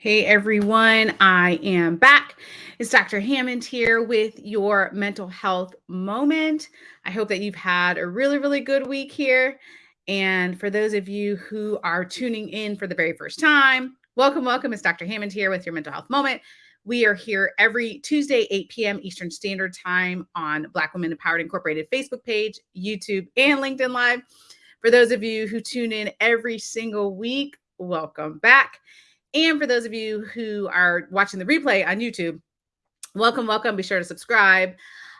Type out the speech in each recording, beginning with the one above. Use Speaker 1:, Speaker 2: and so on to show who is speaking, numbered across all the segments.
Speaker 1: Hey everyone, I am back. It's Dr. Hammond here with your mental health moment. I hope that you've had a really, really good week here. And for those of you who are tuning in for the very first time, welcome, welcome. It's Dr. Hammond here with your mental health moment. We are here every Tuesday, 8 p.m. Eastern Standard Time on Black Women Empowered Incorporated Facebook page, YouTube, and LinkedIn Live. For those of you who tune in every single week, welcome back. And for those of you who are watching the replay on YouTube, welcome, welcome. Be sure to subscribe.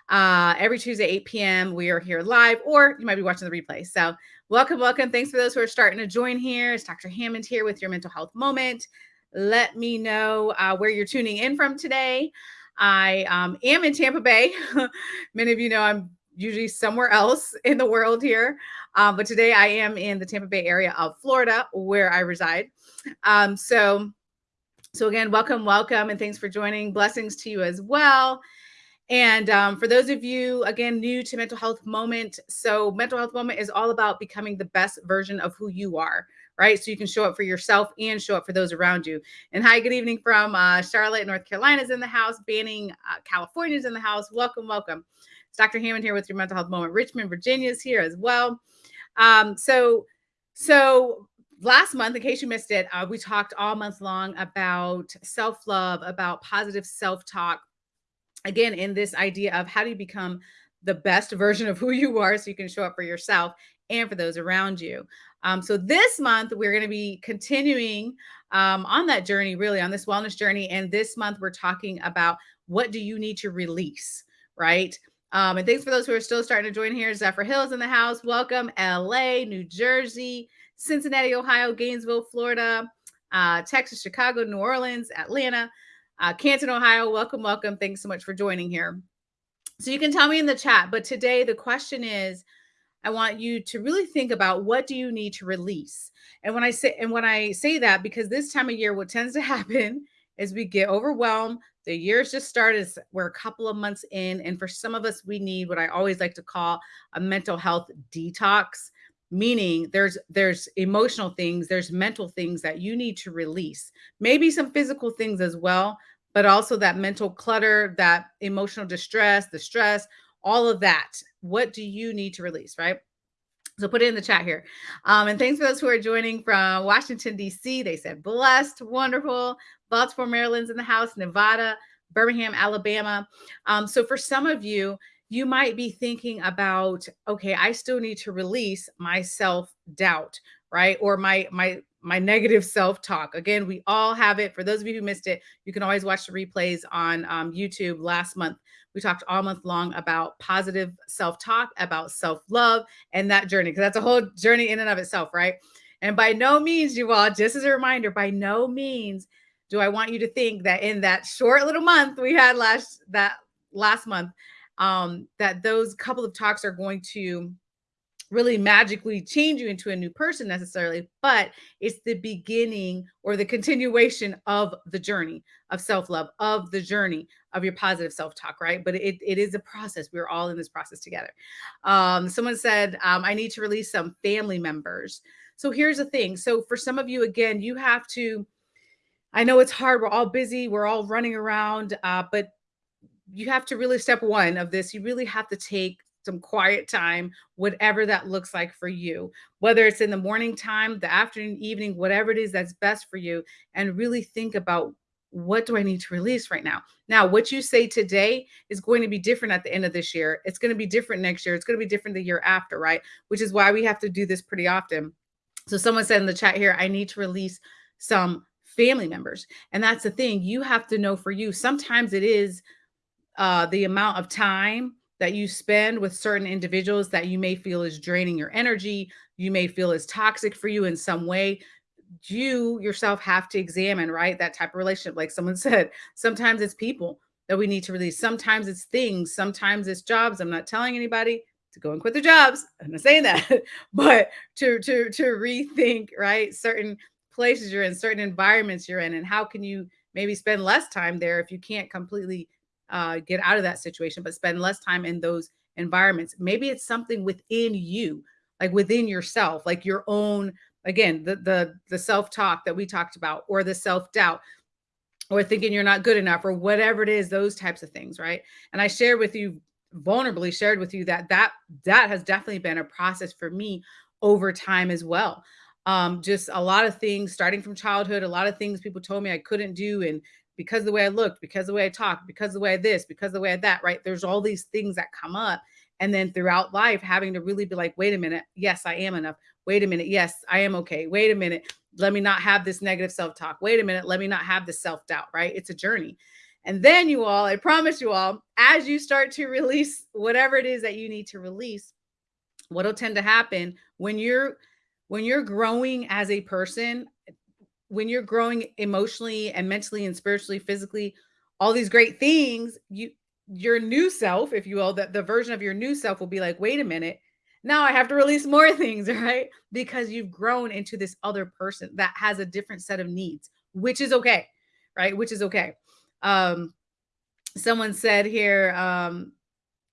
Speaker 1: Uh, every Tuesday, 8 p.m., we are here live, or you might be watching the replay. So, welcome, welcome. Thanks for those who are starting to join here. It's Dr. Hammond here with your mental health moment. Let me know uh, where you're tuning in from today. I um, am in Tampa Bay. Many of you know I'm usually somewhere else in the world here. Um, but today I am in the Tampa Bay area of Florida where I reside. Um, so, so again, welcome, welcome, and thanks for joining. Blessings to you as well. And um, for those of you, again, new to Mental Health Moment, so Mental Health Moment is all about becoming the best version of who you are, right? So you can show up for yourself and show up for those around you. And hi, good evening from uh, Charlotte, North Carolina's in the house, Banning, uh, California's in the house. Welcome, welcome. It's Dr. Hammond here with your Mental Health Moment. Richmond, Virginia is here as well. Um, so, so last month, in case you missed it, uh, we talked all month long about self love, about positive self talk. Again, in this idea of how do you become the best version of who you are so you can show up for yourself and for those around you. Um, so this month, we're going to be continuing um, on that journey, really on this wellness journey. And this month, we're talking about what do you need to release, right? Um, and thanks for those who are still starting to join here. Zephyrhills in the house. Welcome. LA, New Jersey, Cincinnati, Ohio, Gainesville, Florida, uh, Texas, Chicago, New Orleans, Atlanta, uh, Canton, Ohio. Welcome, welcome. Thanks so much for joining here. So you can tell me in the chat, but today the question is, I want you to really think about what do you need to release. And when I say and when I say that, because this time of year, what tends to happen is we get overwhelmed. The year's just started. We're a couple of months in, and for some of us, we need what I always like to call a mental health detox meaning there's there's emotional things there's mental things that you need to release maybe some physical things as well but also that mental clutter that emotional distress the stress all of that. What do you need to release right? So put it in the chat here. Um, and thanks for those who are joining from washington d.c they said blessed wonderful baltimore maryland's in the house nevada birmingham alabama. Um, so for some of you you might be thinking about okay i still need to release my self doubt right? Or my my my negative self talk again we all have it. For those of you who missed it you can always watch the replays on um, youtube last month we talked all month long about positive self talk about self love and that journey because that's a whole journey in and of itself right? And by no means you all just as a reminder by no means do i want you to think that in that short little month we had last that last month um, that those couple of talks are going to really magically change you into a new person necessarily, but it's the beginning or the continuation of the journey of self love, of the journey of your positive self talk, right? But it, it is a process. We're all in this process together. Um, someone said, um, I need to release some family members. So here's the thing. So for some of you, again, you have to. I know it's hard. We're all busy. We're all running around. Uh, but you have to really step one of this you really have to take some quiet time whatever that looks like for you whether it's in the morning time the afternoon evening whatever it is that's best for you and really think about what do I need to release right now? Now, what you say today is going to be different at the end of this year. It's going to be different next year. It's going to be different the year after, right? Which is why we have to do this pretty often. So, someone said in the chat here, I need to release some family members. And that's the thing. You have to know for you, sometimes it is uh, the amount of time that you spend with certain individuals that you may feel is draining your energy, you may feel is toxic for you in some way. You yourself have to examine, right? That type of relationship. Like someone said, sometimes it's people that we need to release. Sometimes it's things, sometimes it's jobs. I'm not telling anybody to go and quit their jobs. I'm not saying that, but to to to rethink, right? Certain places you're in, certain environments you're in, and how can you maybe spend less time there if you can't completely uh, get out of that situation, but spend less time in those environments. Maybe it's something within you, like within yourself, like your own again, the the the self-talk that we talked about or the self-doubt or thinking you're not good enough or whatever it is, those types of things, right? And I shared with you vulnerably shared with you that that that has definitely been a process for me over time as well. Um, just a lot of things starting from childhood, a lot of things people told me I couldn't do and because the way I looked, because the way I talked, because the way I this, because the way I that, right? There's all these things that come up. And then throughout life, having to really be like, wait a minute, yes, I am enough. Wait a minute, yes, I am okay. Wait a minute, let me not have this negative self talk. Wait a minute, let me not have this self doubt, right? It's a journey. And then you all, I promise you all, as you start to release whatever it is that you need to release, what'll tend to happen when you're when you're growing as a person, when you're growing emotionally and mentally and spiritually, physically, all these great things, you your new self, if you will, that the version of your new self will be like, wait a minute, now I have to release more things, right? Because you've grown into this other person that has a different set of needs, which is okay, right? Which is okay. Um, someone said here, um,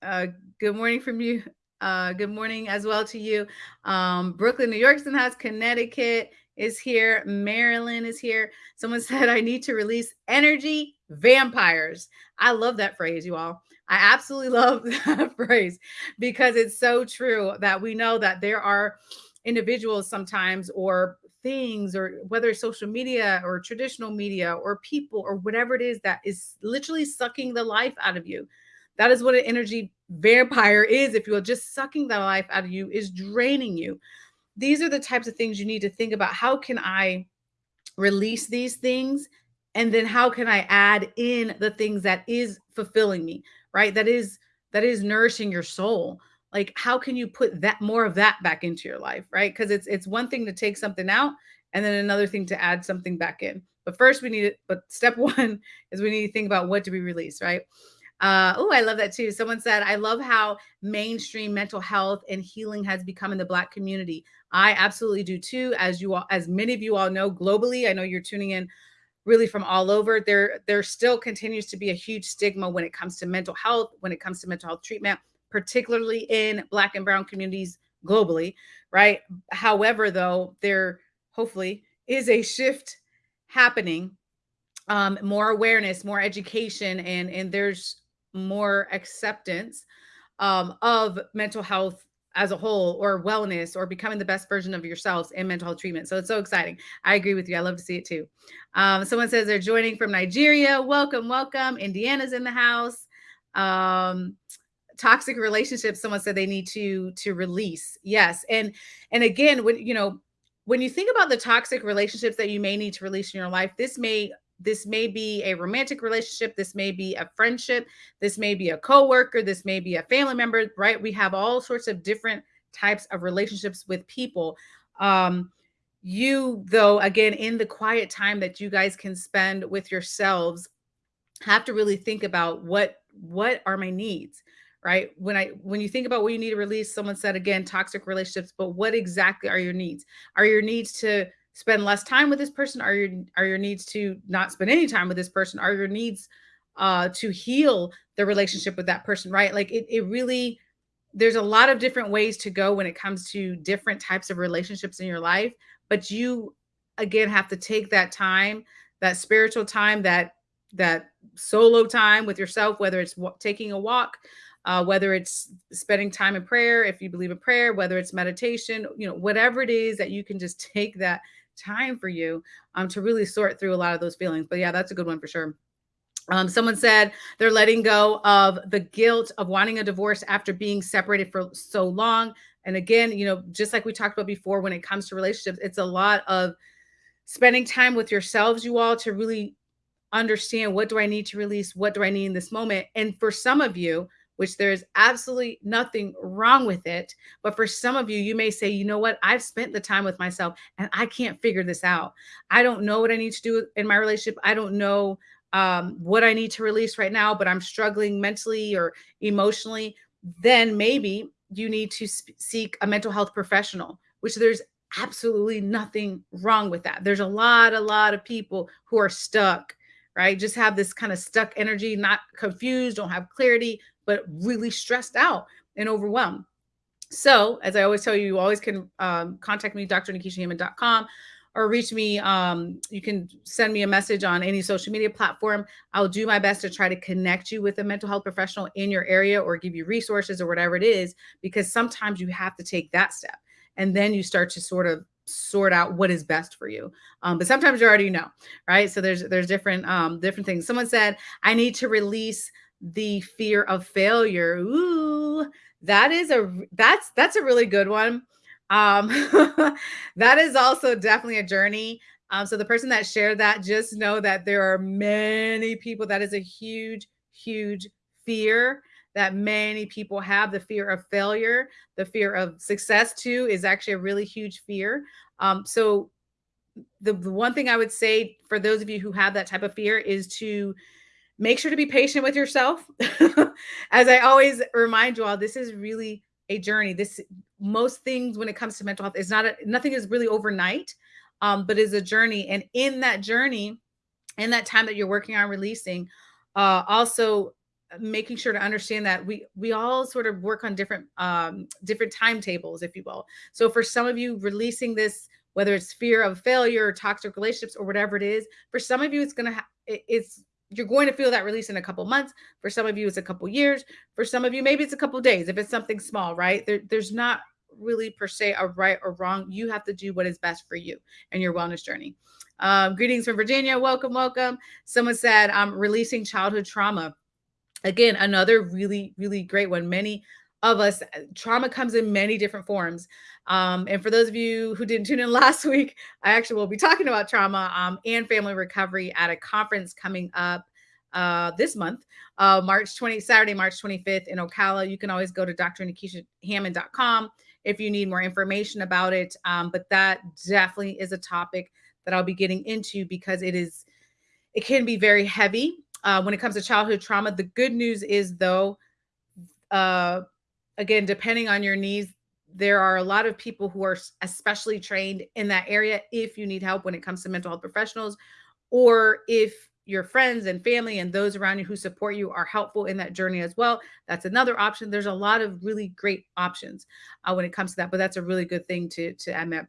Speaker 1: uh, good morning from you. Uh, good morning as well to you. Um, Brooklyn, New York's in house, Connecticut is here, Maryland is here. Someone said, I need to release energy vampires. I love that phrase, you all. I absolutely love that phrase because it's so true that we know that there are individuals sometimes or things or whether it's social media or traditional media or people or whatever it is that is literally sucking the life out of you. That is what an energy vampire is, if you will, just sucking the life out of you is draining you. These are the types of things you need to think about. How can I release these things? And then how can I add in the things that is fulfilling me, right? That is that is nourishing your soul like how can you put that more of that back into your life right because it's it's one thing to take something out and then another thing to add something back in but first we need it but step one is we need to think about what to be released right uh, oh, I love that too. Someone said, I love how mainstream mental health and healing has become in the Black community. I absolutely do too. As you all, as many of you all know globally, I know you're tuning in really from all over. There, there still continues to be a huge stigma when it comes to mental health, when it comes to mental health treatment particularly in Black and Brown communities globally, right? However, though, there hopefully is a shift happening, um, more awareness, more education, and and there's more acceptance um, of mental health as a whole or wellness or becoming the best version of yourselves in mental health treatment. So it's so exciting. I agree with you. I love to see it too. Um, someone says they're joining from Nigeria. Welcome, welcome. Indiana's in the house. Um, toxic relationships someone said they need to to release yes and and again when you know when you think about the toxic relationships that you may need to release in your life this may this may be a romantic relationship this may be a friendship this may be a coworker this may be a family member right we have all sorts of different types of relationships with people um you though again in the quiet time that you guys can spend with yourselves have to really think about what what are my needs right? When I when you think about what you need to release, someone said again, toxic relationships, but what exactly are your needs? Are your needs to spend less time with this person? Are your are your needs to not spend any time with this person? Are your needs uh to heal the relationship with that person, right? Like it it really there's a lot of different ways to go when it comes to different types of relationships in your life, but you again have to take that time, that spiritual time, that that solo time with yourself, whether it's taking a walk, uh, whether it's spending time in prayer, if you believe in prayer, whether it's meditation, you know, whatever it is that you can just take that time for you um, to really sort through a lot of those feelings. But yeah, that's a good one for sure. Um, someone said they're letting go of the guilt of wanting a divorce after being separated for so long. And again, you know, just like we talked about before, when it comes to relationships, it's a lot of spending time with yourselves, you all, to really understand what do I need to release? What do I need in this moment? And for some of you, which there's absolutely nothing wrong with it. But for some of you, you may say, you know what? I've spent the time with myself and I can't figure this out. I don't know what I need to do in my relationship. I don't know um, what I need to release right now, but I'm struggling mentally or emotionally. Then maybe you need to seek a mental health professional, which there's absolutely nothing wrong with that. There's a lot, a lot of people who are stuck right? Just have this kind of stuck energy, not confused, don't have clarity, but really stressed out and overwhelmed. So, as I always tell you, you always can um, contact me, drnikishahammond.com, or reach me. Um, you can send me a message on any social media platform. I'll do my best to try to connect you with a mental health professional in your area or give you resources or whatever it is, because sometimes you have to take that step. And then you start to sort of sort out what is best for you. Um, but sometimes you already know, right? So there's there's different um, different things. Someone said, I need to release the fear of failure. Ooh, that is a that's that's a really good one. Um, that is also definitely a journey. Um, so the person that shared that, just know that there are many people. That is a huge, huge fear that many people have. The fear of failure, the fear of success too, is actually a really huge fear. Um, so the, the one thing I would say for those of you who have that type of fear is to make sure to be patient with yourself. As I always remind you all, this is really a journey. This most things when it comes to mental health is not a, nothing is really overnight, um, but is a journey. And in that journey, in that time that you're working on releasing, uh, also making sure to understand that we we all sort of work on different um, different timetables, if you will. So for some of you, releasing this whether it's fear of failure or toxic relationships or whatever it is for some of you it's going to it's you're going to feel that release in a couple months. For some of you, it's a couple years. For some of you, maybe it's a couple days. If it's something small, right? There, there's not really per se a right or wrong. You have to do what is best for you and your wellness journey. Um, greetings from Virginia. Welcome, welcome. Someone said, I'm um, releasing childhood trauma. Again, another really, really great one. Many of us, trauma comes in many different forms. Um, and for those of you who didn't tune in last week, I actually will be talking about trauma um, and family recovery at a conference coming up uh, this month, uh, March 20, Saturday, March 25th in Ocala. You can always go to drnikishahammond.com if you need more information about it. Um, but that definitely is a topic that I'll be getting into because it is, it can be very heavy uh, when it comes to childhood trauma. The good news is though, uh, again, depending on your needs, there are a lot of people who are especially trained in that area if you need help when it comes to mental health professionals or if your friends and family and those around you who support you are helpful in that journey as well that's another option. There's a lot of really great options uh, when it comes to that but that's a really good thing to to admit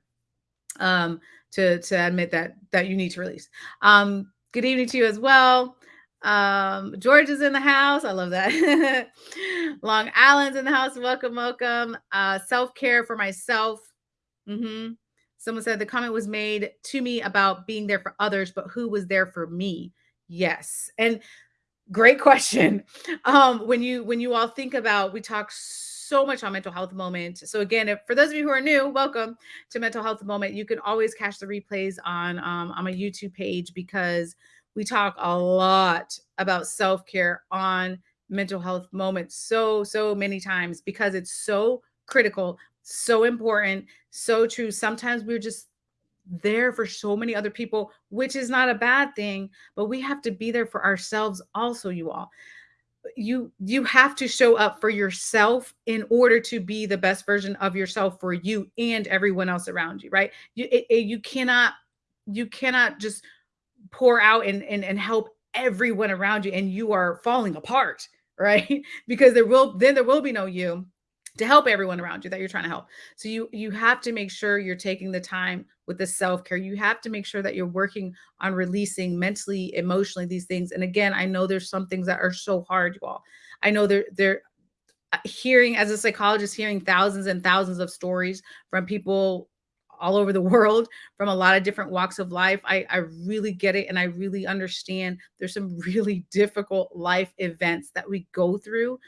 Speaker 1: um to to admit that that you need to release. Um good evening to you as well um, George is in the house. I love that. Long Island's in the house. Welcome, welcome. Uh, Self care for myself. Mm-hmm. Someone said the comment was made to me about being there for others, but who was there for me? Yes, and great question. Um, when you when you all think about, we talk so much on mental health moment. So again, if, for those of you who are new, welcome to mental health moment. You can always catch the replays on um, on my YouTube page because we talk a lot about self care on mental health moments so, so many times because it's so critical, so important, so true. Sometimes we're just there for so many other people, which is not a bad thing, but we have to be there for ourselves also, you all. You you have to show up for yourself in order to be the best version of yourself for you and everyone else around you, right? You it, it, you cannot you cannot just pour out and, and and help everyone around you and you are falling apart right? Because there will then there will be no you to help everyone around you that you're trying to help. So you you have to make sure you're taking the time with the self-care. You have to make sure that you're working on releasing mentally emotionally these things. And again i know there's some things that are so hard you all. I know they're they're uh, hearing as a psychologist hearing thousands and thousands of stories from people all over the world from a lot of different walks of life. I, I really get it and I really understand there's some really difficult life events that we go through.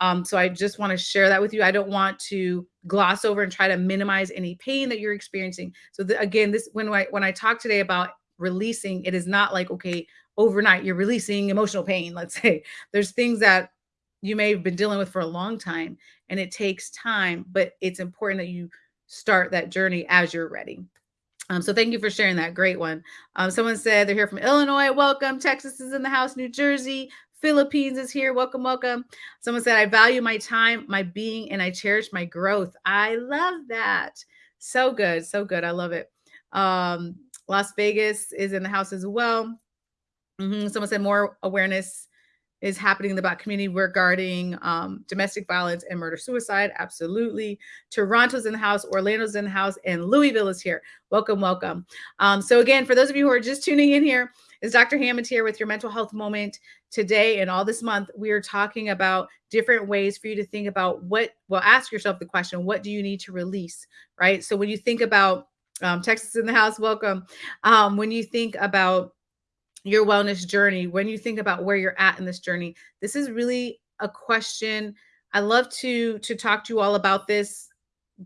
Speaker 1: Um, so I just want to share that with you. I don't want to gloss over and try to minimize any pain that you're experiencing. So the, again, this when I when I talk today about releasing, it is not like okay, overnight you're releasing emotional pain. Let's say there's things that you may have been dealing with for a long time, and it takes time. But it's important that you start that journey as you're ready. Um, so thank you for sharing that. Great one. Um, someone said they're here from Illinois. Welcome. Texas is in the house. New Jersey. Philippines is here. Welcome, welcome. Someone said, I value my time, my being, and I cherish my growth. I love that. So good. So good. I love it. Um, Las Vegas is in the house as well. Mm -hmm. Someone said more awareness is happening in the Black community regarding um, domestic violence and murder suicide. Absolutely. Toronto's in the house, Orlando's in the house, and Louisville is here. Welcome, welcome. Um, so, again, for those of you who are just tuning in here, is Dr. Hammond here with your mental health moment today and all this month. We are talking about different ways for you to think about what, well, ask yourself the question, what do you need to release, right? So, when you think about um, Texas in the house, welcome. Um, when you think about your wellness journey, when you think about where you're at in this journey, this is really a question. I love to to talk to you all about this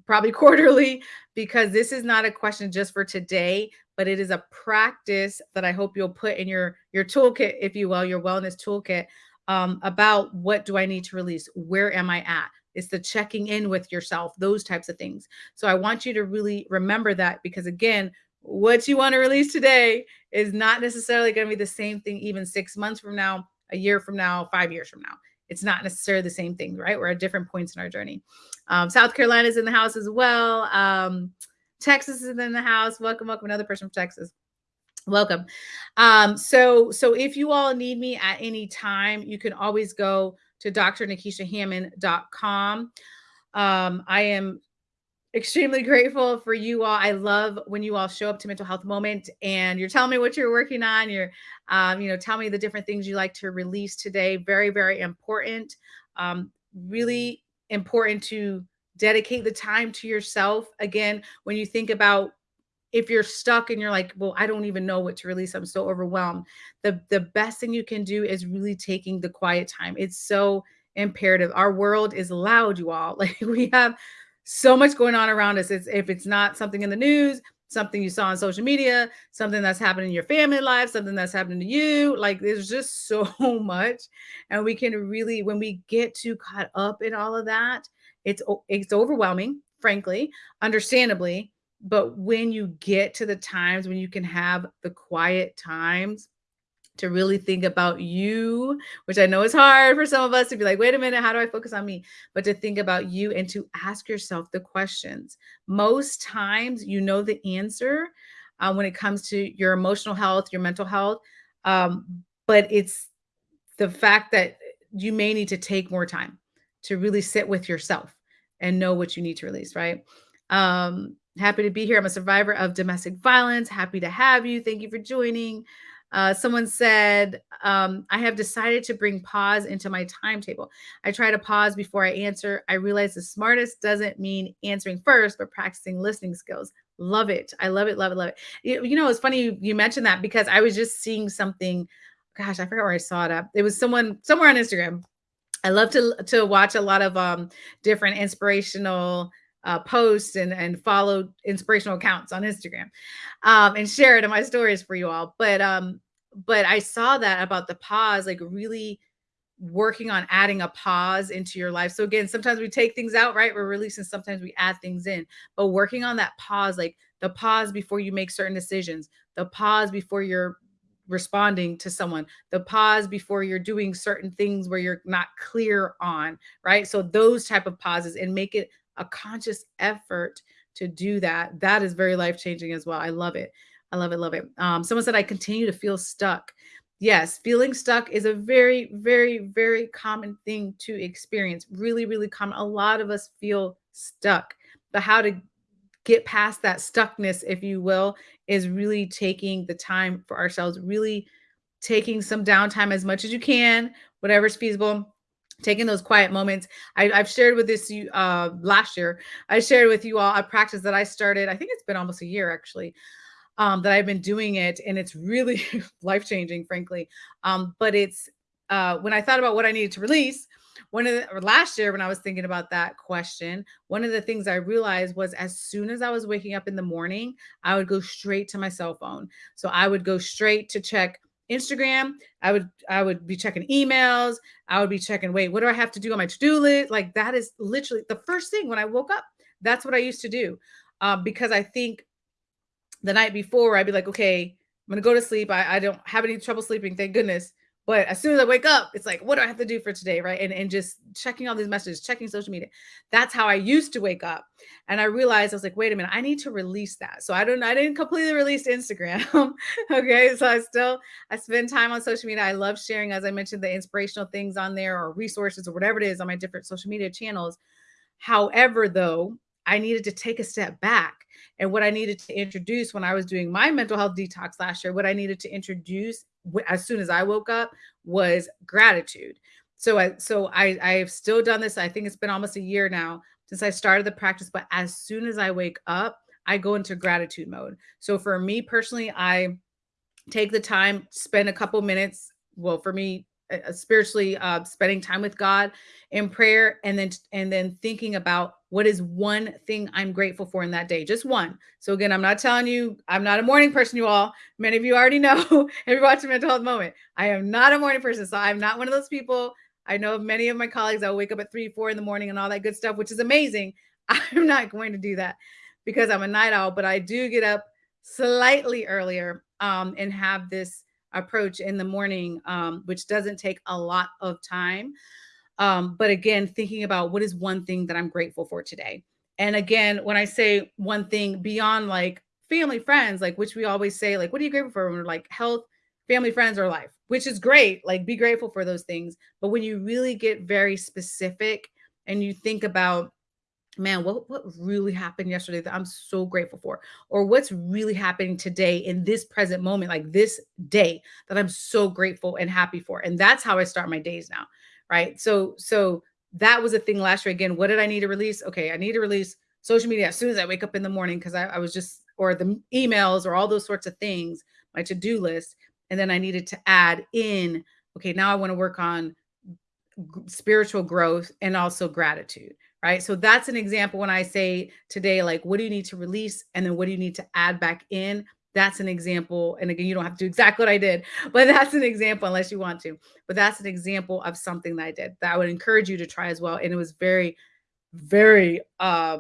Speaker 1: probably quarterly because this is not a question just for today, but it is a practice that I hope you'll put in your your toolkit, if you will, your wellness toolkit um, about what do I need to release? Where am I at? It's the checking in with yourself, those types of things. So I want you to really remember that because again, what you want to release today is not necessarily going to be the same thing even six months from now, a year from now, five years from now. It's not necessarily the same thing, right? We're at different points in our journey. Um, South Carolina is in the house as well. Um, Texas is in the house. Welcome, welcome. Another person from Texas. Welcome. Um, so, so if you all need me at any time, you can always go to drnikishahammond.com. Um, I am extremely grateful for you all. I love when you all show up to Mental Health Moment and you're telling me what you're working on. You're, um, you know, tell me the different things you like to release today. Very, very important. Um, really important to dedicate the time to yourself. Again, when you think about if you're stuck and you're like, well, I don't even know what to release. I'm so overwhelmed. The the best thing you can do is really taking the quiet time. It's so imperative. Our world is loud, you all. Like we have so much going on around us. It's if it's not something in the news, something you saw on social media, something that's happening in your family life, something that's happening to you. Like there's just so much. And we can really, when we get too caught up in all of that, it's it's overwhelming, frankly, understandably. But when you get to the times when you can have the quiet times to really think about you, which I know is hard for some of us to be like, wait a minute, how do I focus on me? But to think about you and to ask yourself the questions. Most times, you know the answer uh, when it comes to your emotional health, your mental health. Um, but it's the fact that you may need to take more time to really sit with yourself and know what you need to release, right? Um, happy to be here. I'm a survivor of domestic violence. Happy to have you. Thank you for joining. Uh, someone said, um, I have decided to bring pause into my timetable. I try to pause before I answer. I realize the smartest doesn't mean answering first, but practicing listening skills. Love it. I love it, love it, love it. You, you know, it's funny you, you mentioned that because I was just seeing something. Gosh, I forgot where I saw it up. It was someone somewhere on Instagram. I love to to watch a lot of um, different inspirational uh, post and and follow inspirational accounts on Instagram um, and share it in my stories for you all. But um, but I saw that about the pause, like really working on adding a pause into your life. So again, sometimes we take things out, right? We're releasing, sometimes we add things in, but working on that pause, like the pause before you make certain decisions, the pause before you're responding to someone, the pause before you're doing certain things where you're not clear on, right? So those type of pauses and make it a conscious effort to do that. That is very life changing as well. I love it. I love it. Love it. Um, someone said, I continue to feel stuck. Yes, feeling stuck is a very, very, very common thing to experience. Really, really common. A lot of us feel stuck, but how to get past that stuckness, if you will, is really taking the time for ourselves, really taking some downtime as much as you can, whatever's feasible taking those quiet moments. I, have shared with this uh, last year. I shared with you all a practice that I started. I think it's been almost a year actually um, that I've been doing it, and it's really life changing, frankly. Um, but it's uh, when I thought about what I needed to release. One of the last year, when I was thinking about that question, one of the things I realized was as soon as I was waking up in the morning, I would go straight to my cell phone. So I would go straight to check Instagram. I would I would be checking emails. I would be checking, wait, what do I have to do on my to-do list? Like that is literally the first thing when I woke up. That's what I used to do. Um, because I think the night before I'd be like, okay, I'm gonna go to sleep. I, I don't have any trouble sleeping, thank goodness. But as soon as I wake up, it's like, what do I have to do for today? Right. And, and just checking all these messages, checking social media. That's how I used to wake up. And I realized I was like, wait a minute, I need to release that. So I don't I didn't completely release Instagram. okay. So I still I spend time on social media. I love sharing, as I mentioned, the inspirational things on there or resources or whatever it is on my different social media channels. However, though, I needed to take a step back. And what I needed to introduce when I was doing my mental health detox last year, what I needed to introduce as soon as I woke up was gratitude. So I so I I have still done this. I think it's been almost a year now since I started the practice, but as soon as I wake up, I go into gratitude mode. So for me personally, I take the time, spend a couple minutes. Well, for me, uh, spiritually uh, spending time with God in prayer and then and then thinking about what is one thing I'm grateful for in that day, just one. So again, I'm not telling you I'm not a morning person, you all. Many of you already know if you watch a mental health moment. I am not a morning person, so I'm not one of those people. I know many of my colleagues I'll wake up at three, four in the morning and all that good stuff, which is amazing. I'm not going to do that because I'm a night owl, but I do get up slightly earlier um, and have this approach in the morning, um, which doesn't take a lot of time. Um, but again, thinking about what is one thing that I'm grateful for today. And again, when I say one thing beyond like family, friends, like which we always say, like, what are you grateful for? When we're like health, family, friends, or life, which is great. Like, be grateful for those things. But when you really get very specific and you think about man, what what really happened yesterday that I'm so grateful for? Or what's really happening today in this present moment, like this day that I'm so grateful and happy for. And that's how I start my days now. Right. So, so that was a thing last year. Again, what did I need to release? Okay, I need to release social media as soon as I wake up in the morning because I, I was just or the emails or all those sorts of things, my to-do list. And then I needed to add in, okay, now I want to work on spiritual growth and also gratitude right? So that's an example when I say today, like, what do you need to release? And then what do you need to add back in? That's an example. And again, you don't have to do exactly what I did, but that's an example unless you want to. But that's an example of something that I did that I would encourage you to try as well. And it was very, very, uh,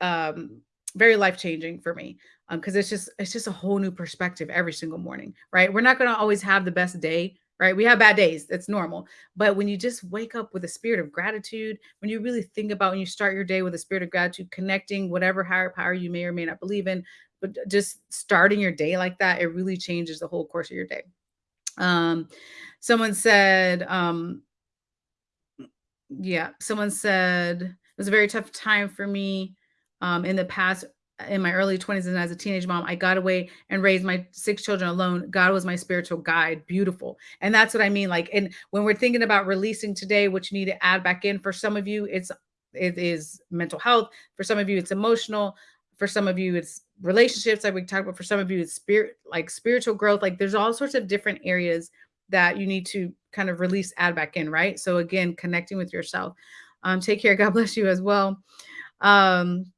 Speaker 1: um, very life changing for me Um, because um, it's just it's just a whole new perspective every single morning, right? We're not going to always have the best day right? We have bad days. That's normal. But when you just wake up with a spirit of gratitude, when you really think about when you start your day with a spirit of gratitude, connecting whatever higher power you may or may not believe in, but just starting your day like that, it really changes the whole course of your day. Um, someone said, um, yeah, someone said it was a very tough time for me um, in the past in my early 20s and as a teenage mom, I got away and raised my six children alone. God was my spiritual guide. Beautiful. And that's what I mean. Like, and when we're thinking about releasing today, what you need to add back in for some of you, it's it is mental health. For some of you, it's emotional. For some of you, it's relationships, like we talked about. For some of you, it's spirit, like spiritual growth. Like there's all sorts of different areas that you need to kind of release, add back in, right? So again, connecting with yourself. Um, take care. God bless you as well. Um,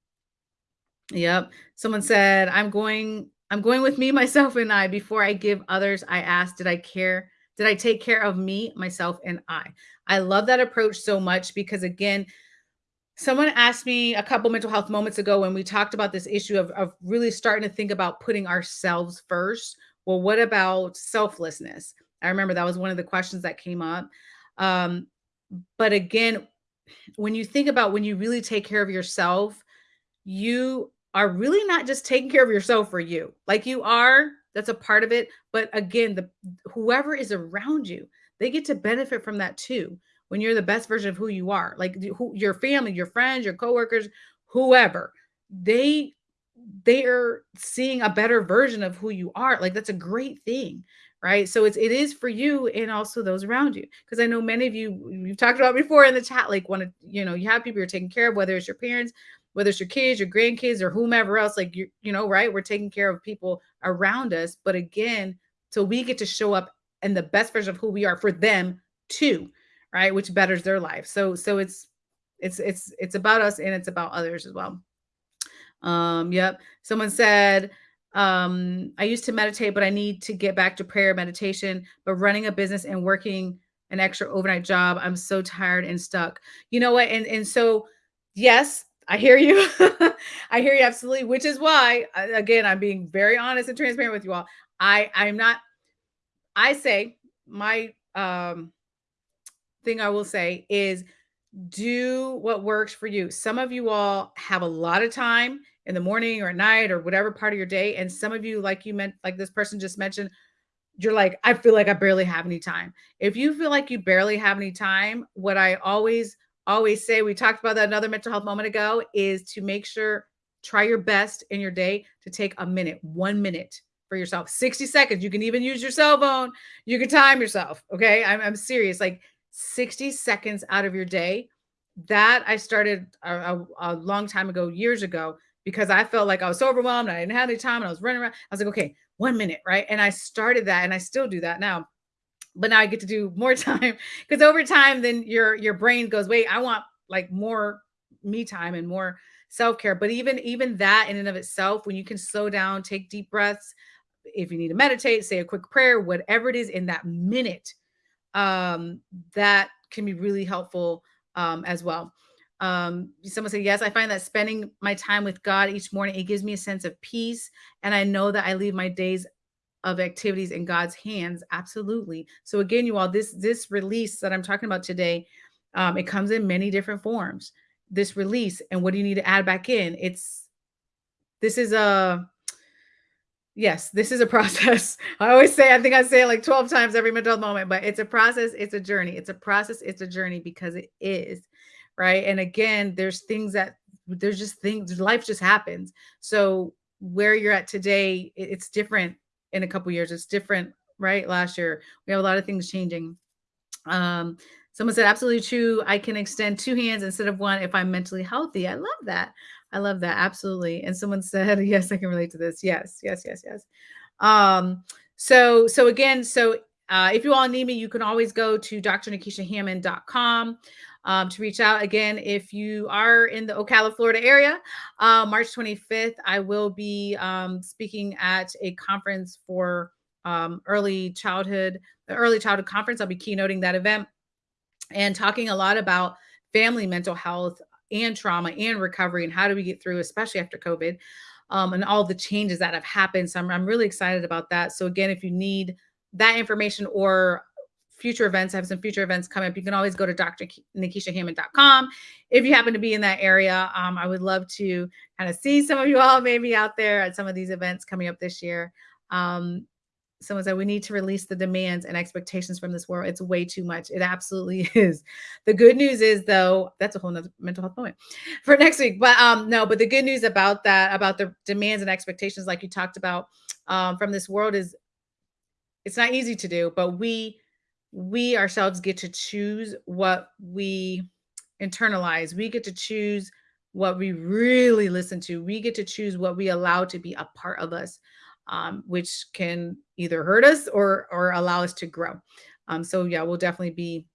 Speaker 1: Yep. Someone said, I'm going, I'm going with me, myself, and I. Before I give others, I ask, did I care? Did I take care of me, myself, and I? I love that approach so much because again, someone asked me a couple mental health moments ago when we talked about this issue of, of really starting to think about putting ourselves first. Well, what about selflessness? I remember that was one of the questions that came up. Um, but again, when you think about when you really take care of yourself, you are really not just taking care of yourself for you. Like you are, that's a part of it. But again, the whoever is around you, they get to benefit from that too. When you're the best version of who you are, like who, your family, your friends, your coworkers, whoever, they they are seeing a better version of who you are. Like that's a great thing, right? So it's it is for you and also those around you. Because I know many of you you've talked about before in the chat, like want to, you know, you have people you're taking care of, whether it's your parents, whether it's your kids, your grandkids, or whomever else, like you, you know, right? We're taking care of people around us. But again, so we get to show up in the best version of who we are for them too, right? Which betters their life. So so it's it's it's it's about us and it's about others as well. Um, yep. Someone said, um, I used to meditate, but I need to get back to prayer meditation, but running a business and working an extra overnight job, I'm so tired and stuck. You know what? And and so yes, I hear you. I hear you absolutely, which is why again, I'm being very honest and transparent with you all. I I'm not I say my um, thing I will say is do what works for you. Some of you all have a lot of time in the morning or at night or whatever part of your day. And some of you, like you meant, like this person just mentioned, you're like, I feel like I barely have any time. If you feel like you barely have any time, what I always, always say, we talked about that another mental health moment ago, is to make sure, try your best in your day to take a minute, one minute for yourself, 60 seconds. You can even use your cell phone. You can time yourself. Okay. I'm, I'm serious. Like 60 seconds out of your day. That I started a, a, a long time ago, years ago, because I felt like I was so overwhelmed. I didn't have any time and I was running around. I was like, okay, one minute, right? And I started that and I still do that now. But now I get to do more time because over time, then your your brain goes, wait, I want like more me time and more self-care. But even even that in and of itself, when you can slow down, take deep breaths, if you need to meditate, say a quick prayer, whatever it is in that minute, um, that can be really helpful um, as well. Um, someone said, yes, I find that spending my time with God each morning, it gives me a sense of peace. And I know that I leave my days of activities in God's hands. Absolutely. So again, you all, this, this release that I'm talking about today, um, it comes in many different forms, this release. And what do you need to add back in? It's, this is a, yes, this is a process. I always say, I think I say it like 12 times every mental moment, but it's a process. It's a journey. It's a process. It's a journey because it is right? And again, there's things that there's just things life just happens. So where you're at today, it's different in a couple years. It's different, right? Last year, we have a lot of things changing. Um, someone said, absolutely true. I can extend two hands instead of one if I'm mentally healthy. I love that. I love that. Absolutely. And someone said, yes, I can relate to this. Yes, yes, yes, yes. Um, so, so again, so uh, if you all need me, you can always go to drnikishahammond.com um, to reach out. Again, if you are in the Ocala, Florida area, uh, March 25th, I will be um, speaking at a conference for um, early childhood, the early childhood conference. I'll be keynoting that event and talking a lot about family mental health and trauma and recovery and how do we get through, especially after COVID um, and all the changes that have happened. So I'm, I'm really excited about that. So again, if you need that information or future events. I have some future events coming up. You can always go to drnikishahammond.com if you happen to be in that area. Um, I would love to kind of see some of you all maybe out there at some of these events coming up this year. Um, someone said we need to release the demands and expectations from this world. It's way too much. It absolutely is. The good news is though, that's a whole nother mental health moment for next week. But um, no, but the good news about that, about the demands and expectations, like you talked about um, from this world is it's not easy to do, but we we ourselves get to choose what we internalize. We get to choose what we really listen to. We get to choose what we allow to be a part of us, um, which can either hurt us or or allow us to grow. Um, so yeah, we'll definitely be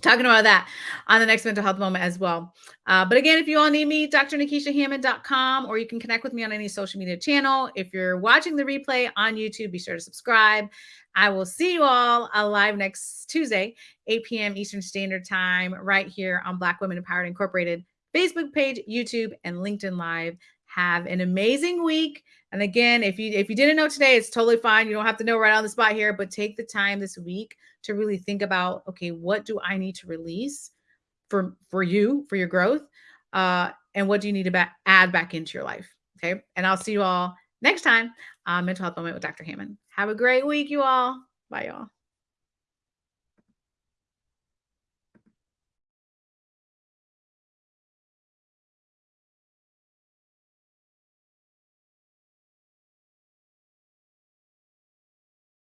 Speaker 1: talking about that on the next mental health moment as well. Uh, but again, if you all need me, drnikishahammond.com, or you can connect with me on any social media channel. If you're watching the replay on YouTube, be sure to subscribe. I will see you all live next Tuesday, 8 p.m. Eastern Standard Time, right here on Black Women Empowered Incorporated Facebook page, YouTube, and LinkedIn Live. Have an amazing week. And again, if you if you didn't know today, it's totally fine. You don't have to know right on the spot here, but take the time this week to really think about, okay, what do I need to release for for you for your growth, uh, and what do you need to ba- add back into your life? Okay, and I'll see you all next time on Mental Health Moment with Dr. Hammond. Have a great week, you all. Bye, y'all.